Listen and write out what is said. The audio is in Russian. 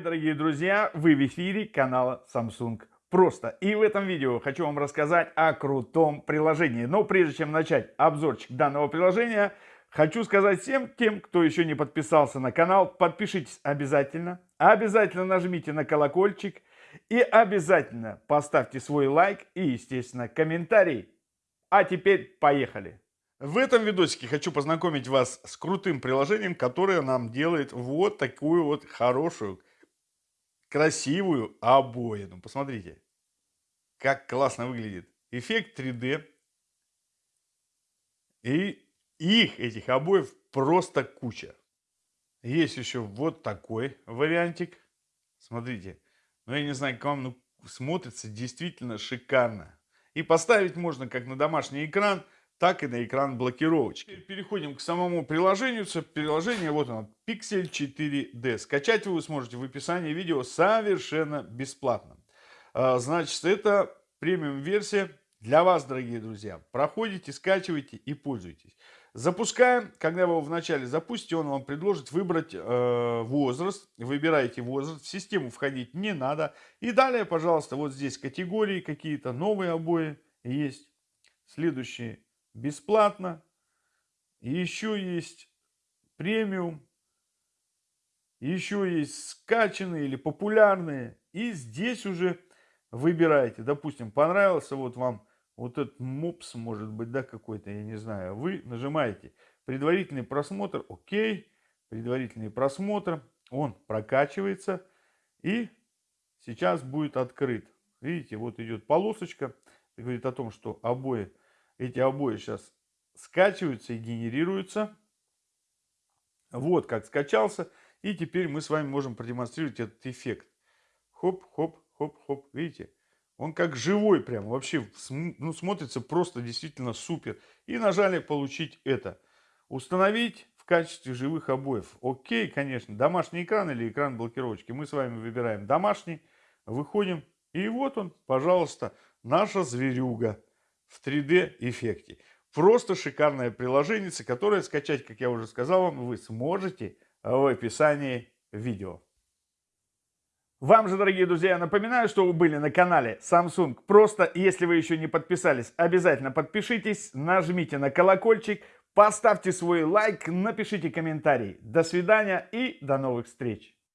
дорогие друзья, вы в эфире канала Samsung Просто. И в этом видео хочу вам рассказать о крутом приложении. Но прежде чем начать обзорчик данного приложения, хочу сказать всем тем, кто еще не подписался на канал, подпишитесь обязательно. Обязательно нажмите на колокольчик и обязательно поставьте свой лайк и, естественно, комментарий. А теперь поехали! В этом видосике хочу познакомить вас с крутым приложением, которое нам делает вот такую вот хорошую, красивую обоину. Посмотрите, как классно выглядит. Эффект 3D. И их, этих обоев, просто куча. Есть еще вот такой вариантик. Смотрите. Ну, я не знаю, как вам, но смотрится действительно шикарно. И поставить можно как на домашний экран – так и на экран блокировочки. Переходим к самому приложению. Приложение, вот оно, Pixel 4D. Скачать вы сможете в описании видео совершенно бесплатно. А, значит, это премиум-версия для вас, дорогие друзья. Проходите, скачивайте и пользуйтесь. Запускаем. Когда вы его вначале запустите, он вам предложит выбрать э, возраст. Выбираете возраст. В систему входить не надо. И далее, пожалуйста, вот здесь категории какие-то, новые обои есть. Следующие бесплатно. Еще есть премиум. Еще есть скачанные или популярные. И здесь уже выбираете. Допустим, понравился вот вам вот этот мопс, может быть, да, какой-то, я не знаю. Вы нажимаете предварительный просмотр. Окей. Предварительный просмотр. Он прокачивается. И сейчас будет открыт. Видите, вот идет полосочка. Говорит о том, что обои эти обои сейчас скачиваются и генерируются. Вот как скачался. И теперь мы с вами можем продемонстрировать этот эффект. Хоп, хоп, хоп, хоп. Видите? Он как живой прям. Вообще ну, смотрится просто действительно супер. И нажали получить это. Установить в качестве живых обоев. Окей, конечно. Домашний экран или экран блокировочки. Мы с вами выбираем домашний. Выходим. И вот он, пожалуйста, наша зверюга в 3D эффекте. Просто шикарное приложение, которое скачать, как я уже сказал вам, вы сможете в описании видео. Вам же, дорогие друзья, напоминаю, что вы были на канале Samsung. Просто, если вы еще не подписались, обязательно подпишитесь, нажмите на колокольчик, поставьте свой лайк, напишите комментарий. До свидания и до новых встреч!